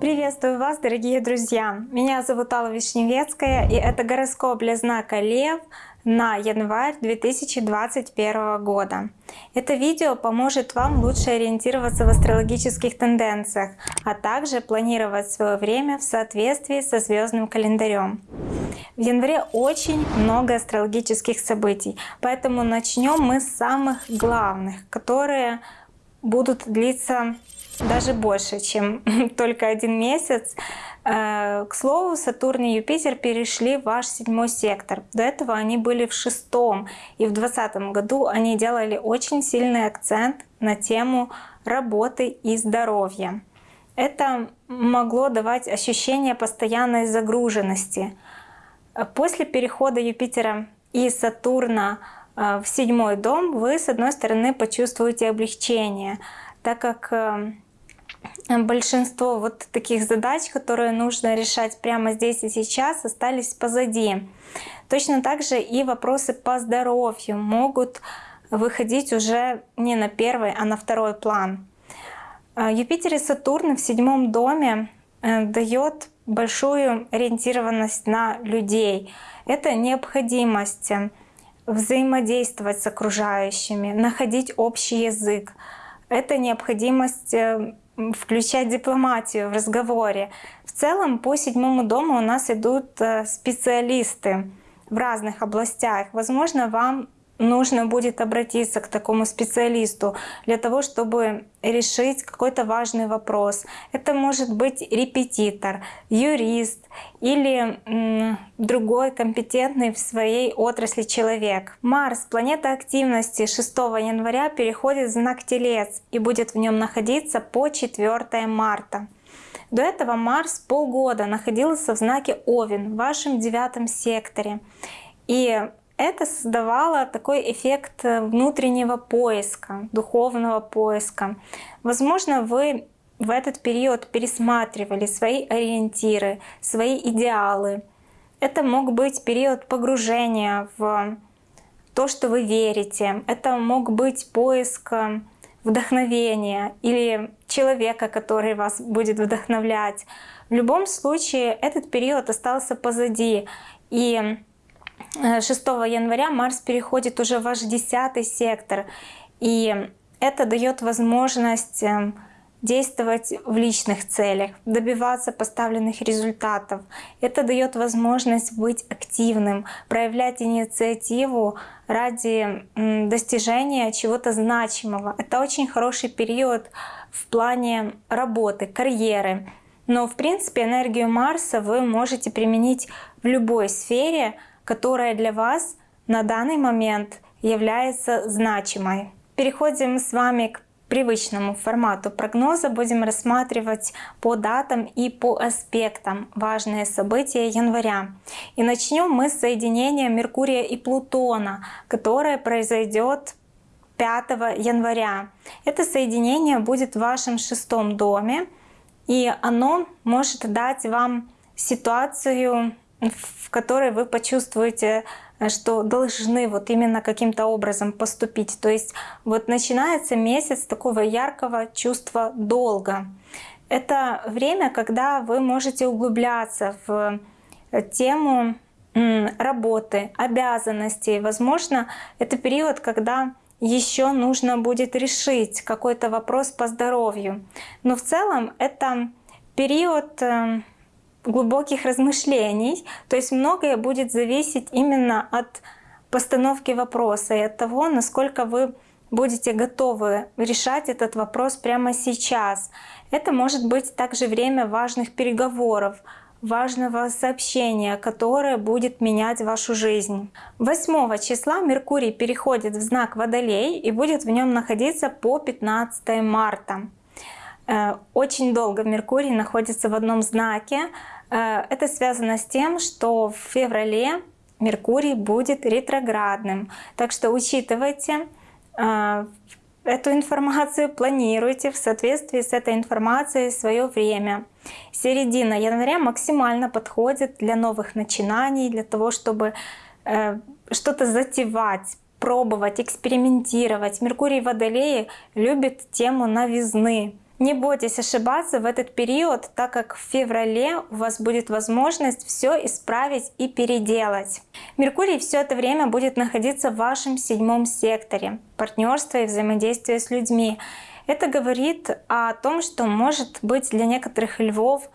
Приветствую вас, дорогие друзья! Меня зовут Алла Вишневецкая, и это гороскоп для знака Лев на январь 2021 года. Это видео поможет вам лучше ориентироваться в астрологических тенденциях, а также планировать свое время в соответствии со звездным календарем. В январе очень много астрологических событий, поэтому начнем мы с самых главных, которые будут длиться даже больше, чем только один месяц. Э, к слову, Сатурн и Юпитер перешли в ваш седьмой сектор. До этого они были в шестом. И в двадцатом году они делали очень сильный акцент на тему работы и здоровья. Это могло давать ощущение постоянной загруженности. После перехода Юпитера и Сатурна э, в седьмой дом вы, с одной стороны, почувствуете облегчение, так как э, большинство вот таких задач, которые нужно решать прямо здесь и сейчас, остались позади. Точно так же и вопросы по здоровью могут выходить уже не на первый, а на второй план. А, Юпитер и Сатурн в седьмом доме э, дает большую ориентированность на людей. Это необходимость взаимодействовать с окружающими, находить общий язык. Это необходимость э, включать дипломатию в разговоре. В целом по седьмому дому у нас идут э, специалисты в разных областях. Возможно, вам нужно будет обратиться к такому специалисту для того, чтобы решить какой-то важный вопрос. Это может быть репетитор, юрист или другой компетентный в своей отрасли человек. Марс, планета активности 6 января переходит в знак Телец и будет в нем находиться по 4 марта. До этого Марс полгода находился в знаке Овен в вашем девятом секторе. И это создавало такой эффект э, внутреннего поиска, духовного поиска. Возможно, вы в этот период пересматривали свои ориентиры, свои идеалы. Это мог быть период погружения в то, что вы верите. Это мог быть поиск э, вдохновения или человека, который вас будет вдохновлять. В любом случае этот период остался позади. И 6 э, января Марс переходит уже в ваш 10 сектор. И это дает возможность эм, действовать в личных целях, добиваться поставленных результатов. Это дает возможность быть активным, проявлять инициативу ради достижения чего-то значимого. Это очень хороший период в плане работы, карьеры. Но в принципе энергию Марса вы можете применить в любой сфере, которая для вас на данный момент является значимой. Переходим с вами к привычному формату прогноза. Будем рассматривать по датам и по аспектам важные события января. И начнем мы с соединения Меркурия и Плутона, которое произойдет 5 января. Это соединение будет в вашем шестом доме, и оно может дать вам ситуацию в которой вы почувствуете, э, что должны вот именно каким-то образом поступить. То есть вот начинается месяц такого яркого чувства долга. Это время, когда вы можете углубляться в э, тему работы, обязанностей. Возможно, это период, когда еще нужно будет решить какой-то вопрос по здоровью. Но в целом это период э, глубоких размышлений. То есть многое будет зависеть именно от постановки вопроса и от того, насколько вы будете готовы решать этот вопрос прямо сейчас. Это может быть также время важных переговоров, важного сообщения, которое будет менять вашу жизнь. 8 числа Меркурий переходит в знак Водолей и будет в нем находиться по 15 марта. Э, очень долго Меркурий находится в одном знаке, Э, это связано с тем, что в феврале Меркурий будет ретроградным. Так что учитывайте э, эту информацию, планируйте в соответствии с этой информацией свое время. Середина января максимально подходит для новых начинаний, для того, чтобы что-то затевать, пробовать, экспериментировать. Меркурий в Водолее любит тему новизны. Не бойтесь ошибаться в этот период, так как в феврале у вас будет возможность все исправить и переделать. Меркурий все это время будет находиться в вашем седьмом секторе партнерства и взаимодействия с людьми. Это говорит о том, что может быть для некоторых львов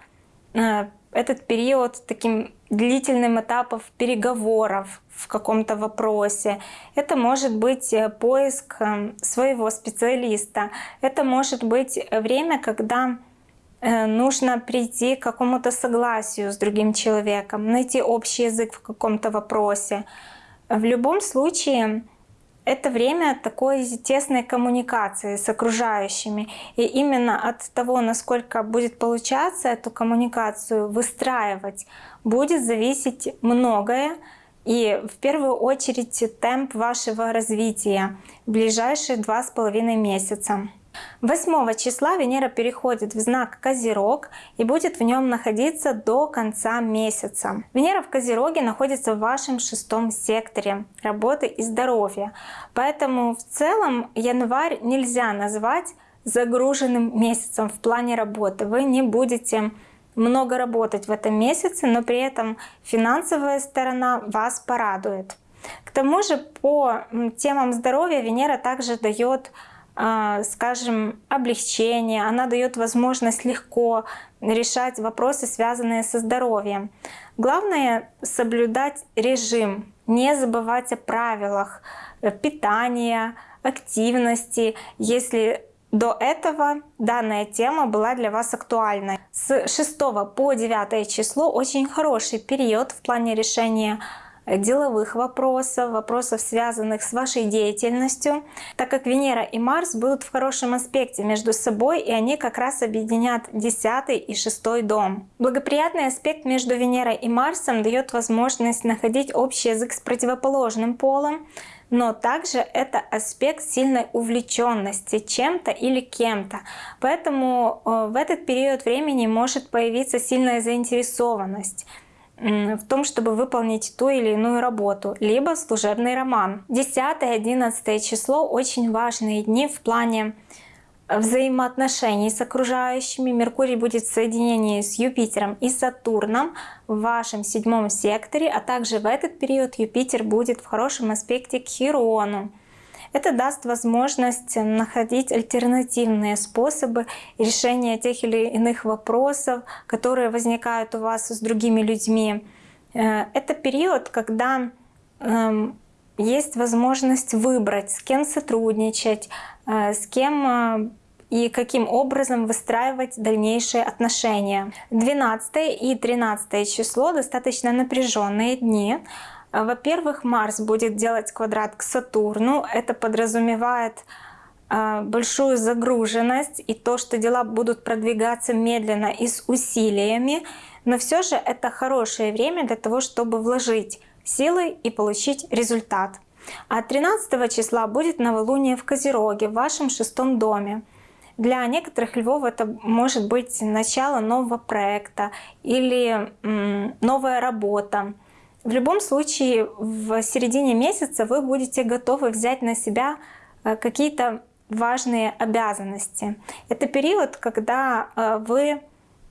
э, этот период таким длительным этапом переговоров в каком-то вопросе. Это может быть э, поиск э, своего специалиста. Это может быть время, когда э, нужно прийти к какому-то согласию с другим человеком, найти общий язык в каком-то вопросе. В любом случае, это время такой тесной коммуникации с окружающими. И именно от того, насколько будет получаться эту коммуникацию выстраивать, будет зависеть многое. И в первую очередь темп вашего развития в ближайшие два с половиной месяца. 8 числа Венера переходит в знак Козерог и будет в нем находиться до конца месяца. Венера в Козероге находится в вашем шестом секторе работы и здоровья. Поэтому в целом январь нельзя назвать загруженным месяцем в плане работы. Вы не будете много работать в этом месяце, но при этом финансовая сторона вас порадует. К тому же по темам здоровья Венера также дает скажем, облегчение, она дает возможность легко решать вопросы, связанные со здоровьем. Главное соблюдать режим, не забывать о правилах питания, активности, если до этого данная тема была для вас актуальной. С 6 по 9 число очень хороший период в плане решения деловых вопросов, вопросов, связанных с вашей деятельностью, так как Венера и Марс будут в хорошем аспекте между собой, и они как раз объединят 10 и 6 дом. Благоприятный аспект между Венерой и Марсом дает возможность находить общий язык с противоположным полом, но также это аспект сильной увлеченности чем-то или кем-то. Поэтому э, в этот период времени может появиться сильная заинтересованность в том, чтобы выполнить ту или иную работу, либо служебный роман. 10-11 число очень важные дни в плане взаимоотношений с окружающими. Меркурий будет в соединении с Юпитером и Сатурном в вашем седьмом секторе, а также в этот период Юпитер будет в хорошем аспекте к Хирону. Это даст возможность находить альтернативные способы решения тех или иных вопросов, которые возникают у вас с другими людьми. Э, это период, когда эм, есть возможность выбрать, с кем сотрудничать, э, с кем э, и каким образом выстраивать дальнейшие отношения. 12 и 13 число достаточно напряженные дни. Во-первых, Марс будет делать квадрат к Сатурну. Это подразумевает а, большую загруженность и то, что дела будут продвигаться медленно и с усилиями. Но все же это хорошее время для того, чтобы вложить силы и получить результат. А 13 числа будет новолуние в Козероге, в вашем шестом доме. Для некоторых львов это может быть начало нового проекта или новая работа. В любом случае, в середине месяца вы будете готовы взять на себя э, какие-то важные обязанности. Это период, когда э, вы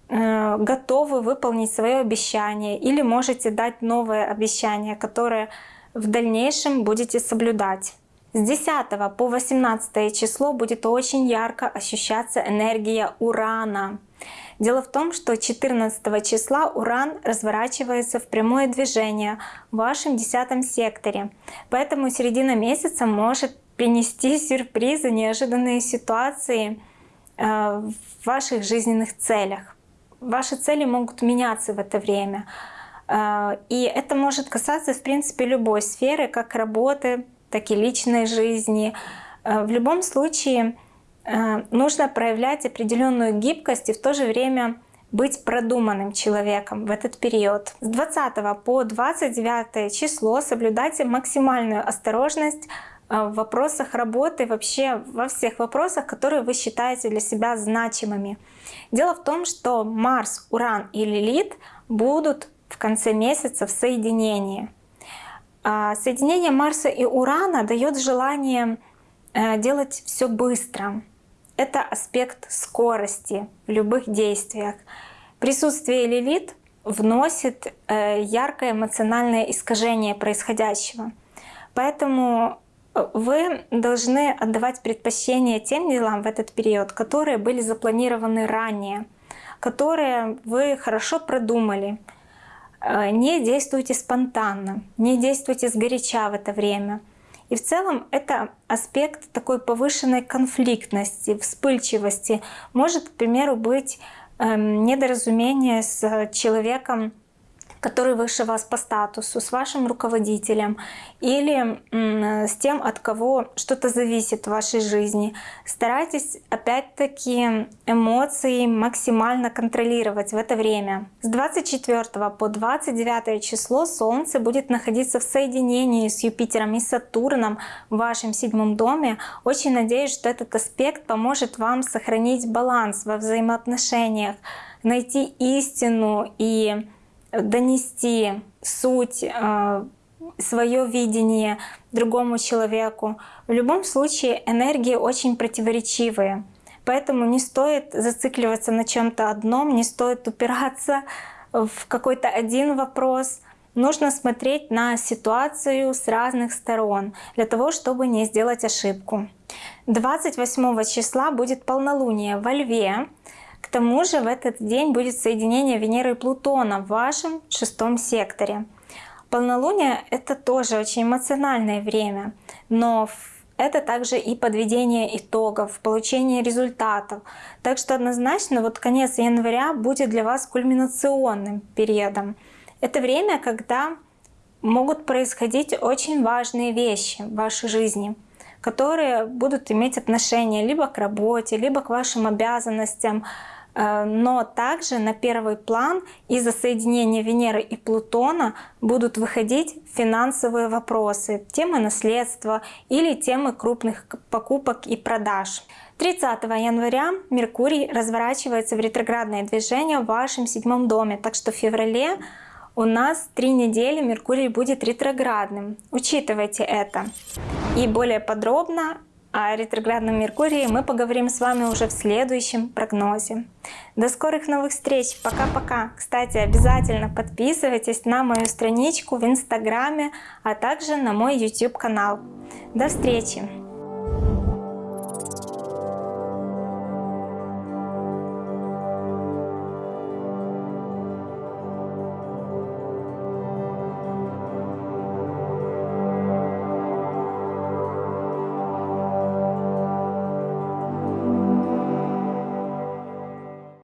э, готовы выполнить свое обещание или можете дать новое обещание, которое в дальнейшем будете соблюдать. С 10 по 18 число будет очень ярко ощущаться энергия Урана. Дело в том, что 14 числа Уран разворачивается в прямое движение в вашем 10 секторе. Поэтому середина месяца может принести сюрпризы, неожиданные ситуации э, в ваших жизненных целях. Ваши цели могут меняться в это время. Э, и это может касаться, в принципе, любой сферы, как работы, так и личной жизни. Э, в любом случае, нужно проявлять определенную гибкость и в то же время быть продуманным человеком в этот период. С 20 по 29 число соблюдайте максимальную осторожность э, в вопросах работы, вообще во всех вопросах, которые вы считаете для себя значимыми. Дело в том, что Марс, Уран и Лилит будут в конце месяца в соединении. А, соединение Марса и Урана дает желание э, делать все быстро. Это аспект скорости в любых действиях. Присутствие Лилит вносит э, яркое эмоциональное искажение происходящего. Поэтому э, вы должны отдавать предпочтение тем делам в этот период, которые были запланированы ранее, которые вы хорошо продумали. Э, не действуйте спонтанно, не действуйте сгоряча в это время. И в целом это аспект такой повышенной конфликтности, вспыльчивости. Может, к примеру, быть эм, недоразумение с человеком, который выше вас по статусу, с вашим руководителем или с тем, от кого что-то зависит в вашей жизни. Старайтесь опять-таки эмоции максимально контролировать в это время. С 24 по 29 число Солнце будет находиться в соединении с Юпитером и Сатурном в вашем седьмом доме. Очень надеюсь, что этот аспект поможет вам сохранить баланс во взаимоотношениях, найти истину и донести суть, э, свое видение другому человеку. В любом случае энергии очень противоречивые. Поэтому не стоит зацикливаться на чем-то одном, не стоит упираться в какой-то один вопрос. Нужно смотреть на ситуацию с разных сторон для того, чтобы не сделать ошибку. 28 числа будет полнолуние во Льве. К тому же в этот день будет соединение Венеры и Плутона в вашем шестом секторе. Полнолуние — это тоже очень эмоциональное время, но это также и подведение итогов, получение результатов. Так что однозначно вот конец января будет для вас кульминационным периодом. Это время, когда могут происходить очень важные вещи в вашей жизни, которые будут иметь отношение либо к работе, либо к вашим обязанностям, Э, но также на первый план из-за соединения Венеры и Плутона будут выходить финансовые вопросы, темы наследства или темы крупных покупок и продаж. 30 января Меркурий разворачивается в ретроградное движение в вашем седьмом доме, так что в феврале у нас три недели Меркурий будет ретроградным. Учитывайте это. И более подробно о ретроградном Меркурии мы поговорим с вами уже в следующем прогнозе. До скорых новых встреч. Пока-пока. Кстати, обязательно подписывайтесь на мою страничку в Инстаграме, а также на мой YouTube канал. До встречи!